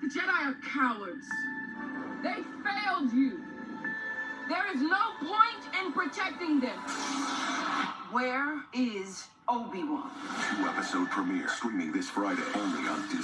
The Jedi are cowards. They failed you. There is no point in protecting them. Where is Obi-Wan? Two episode premiere streaming this Friday only on Disney